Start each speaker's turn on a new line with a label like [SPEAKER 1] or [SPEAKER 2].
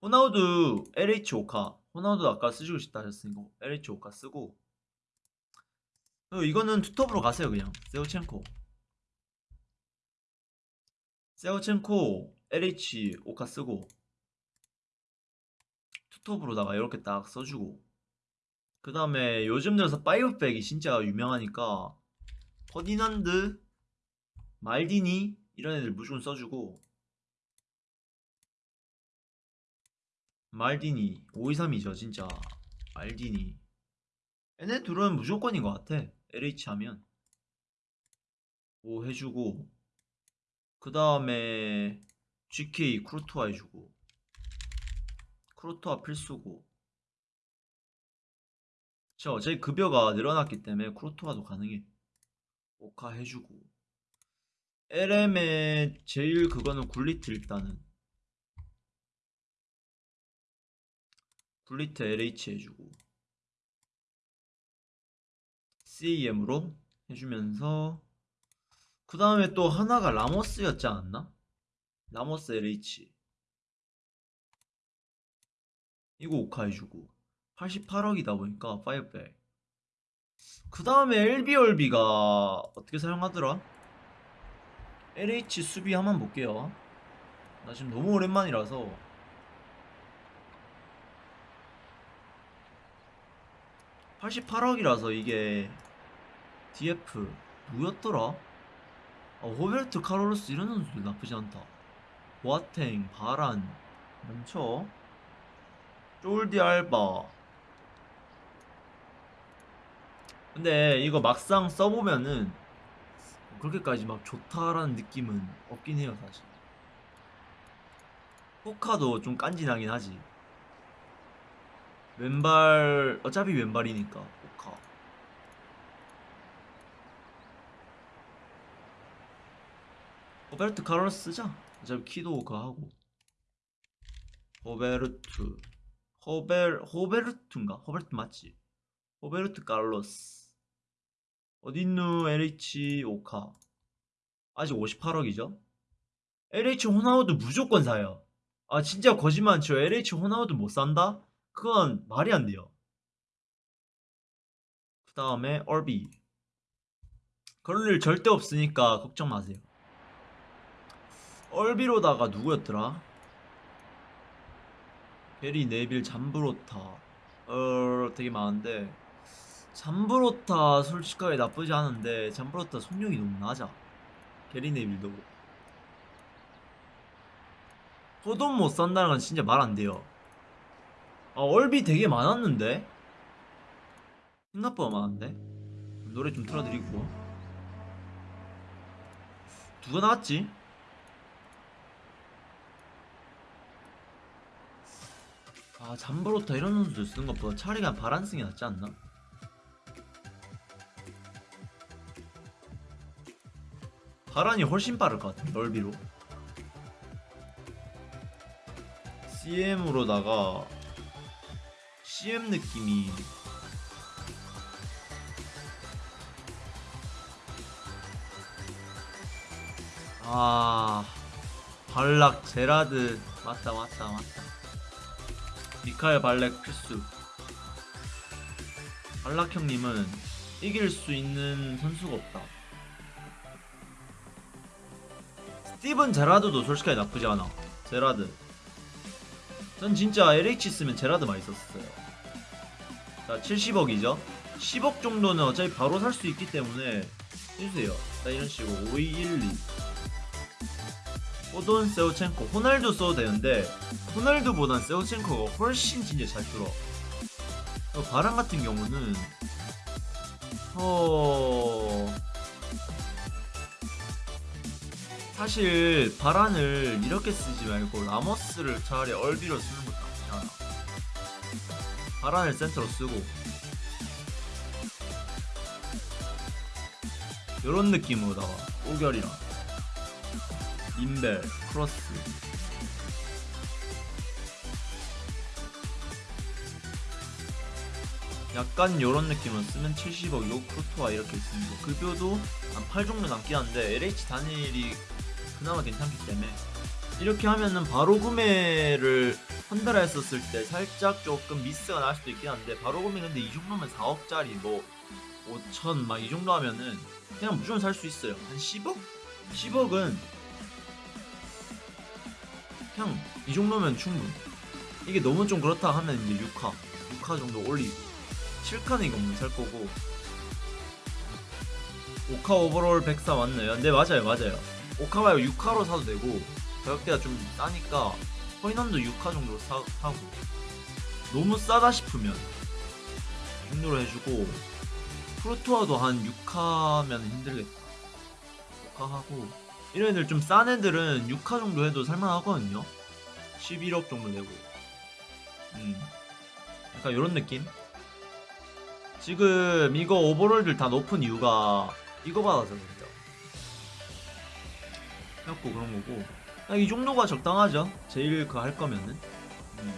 [SPEAKER 1] 호나우두 LH 오카 호나우두 아까 쓰시고 싶다 하셨으니까 LH 오카 쓰고. 어, 이거는 투톱으로 가세요 그냥. 셰우첸코. 셰우첸코 LH 오카 쓰고. 투톱으로다가 이렇게 딱 써주고. 그 다음에 요즘 들어서 five back이 진짜 유명하니까 퍼디난드 말디니 이런 애들 무조건 써주고 말디니 523이죠 진짜. 말디니. 얘네 둘은 무조건인 것 같아. LH 하면. 오 해주고. 그 다음에 GK 쿠르투아 해주고. 쿠르투아 필수고. 저 어차피 급여가 늘어났기 때문에 쿠르투아도 가능해. 오카 해주고. LM의 제일 그거는 굴리트 일단은 굴리트 LH 해주고 CEM으로 해주면서 그 다음에 또 하나가 라모스였지 않았나? 라모스 LH 이거 오카 해주고 88억이다 보니까 5백 그 다음에 LBRB가 어떻게 사용하더라? LH 수비 한번 볼게요 나 지금 너무 오랜만이라서 (88억이라서) 이게 DF 누구였더라? 아, 호베르트 카롤로스 이런 선수들 나쁘지 않다. 보아탱 바란 넘쳐 쫄디 알바. 근데 이거 막상 써보면은 그렇게까지 막 좋다라는 느낌은 없긴 해요 사실. 포카도 좀 간지나긴 하지 왼발 어차피 왼발이니까 포카. 호베르트 카를로스 쓰자. 어차피 키도 그거 하고. 호베르트. 호베 호베르트인가? 호베르트 맞지? 호베르트 카를로스. 어딨누 LH 오카. 아직 58억이죠? LH 호나우드 무조건 사요. 아 진짜 거짓말 쳐 LH 호나우드 못 산다? 그건 말이 안 돼요. 그 다음에 RB. 그럴 일 절대 없으니까 걱정 마세요. RB로다가 누구였더라? 베리 네빌 잠브로타. 어 되게 많은데. 잠브로타 솔직하게 나쁘지 않은데 잠브로타 속력이 너무 낮아. 게리 네빌도. 호돈 못 산다는 건 진짜 말 안 돼요 아 얼비 되게 많았는데 생각보다 많은데 노래 좀 틀어드리고 누가 나왔지? 아 잠브로타 이런 선수들 쓰는 것보다 차라리 그냥 바란 승이 낫지 않나? 바란이 훨씬 빠를 것 같아 넓이로 CM으로다가 CM 느낌이. 아 발락 제라드. 맞다 맞다 맞다. 미카엘 발렉 필수. 발락 형님은 이길 수 있는 선수가 없다. 스티븐 제라드도 솔직하게 나쁘지 않아. 제라드. 전 진짜 LH 쓰면 제라드 많이 썼어요 자 70억이죠. 10억 정도는 어차피 바로 살 수 있기 때문에 해주세요. 자 이런 식으로. 5212 호돈 세우첸코. 호날두 써도 되는데 호날두보단 세우첸코가 훨씬 진짜 잘 뚫어. 어, 바람 같은 경우는 어... 사실 바란을 이렇게 쓰지 말고 라모스를 차라리 얼비로 쓰는 것도 나쁘지 않아 바란을 센터로 쓰고. 요런 느낌으로다가 오결이랑 인벨 크로스. 약간 요런 느낌으로 쓰면 70억 요 크루토와 이렇게 있습니다. 급여도 한8 정도 남긴 한데 LH 단일이 그나마 괜찮기 때문에 이렇게 하면은 바로 구매를 헌드라 했었을 때 살짝 조금 미스가 날 수도 있긴 한데 바로 보면 근데 이 정도면 4억짜리 뭐 5천 막 이 정도 하면은 그냥 무조건 살 수 있어요. 한 10억? 10억은 그냥 이 정도면 충분 이게 너무 좀 그렇다 하면 이제 6화 6화 정도 올리고 7카는 이거 못 살 거고. 5카 오버롤 104 맞나요? 네 맞아요 맞아요. 5카 말고 6카로 사도 되고 가격대가 좀 싸니까 코인원도 6카 정도 사, 사고. 너무 싸다 싶으면 이 정도로 해주고 프로투어도 한 6카면 힘들겠다. 6카 하고. 이런 애들 좀 싼 애들은 6카 정도 해도 살만하거든요. 11억 정도 되고. 음. 약간 이런 느낌? 지금 이거 오버롤들 다 높은 이유가 이거 받아서 그래요 그래갖고 그런 거고. 아, 아, 이 정도가 적당하죠 제일 그 할 거면은 음.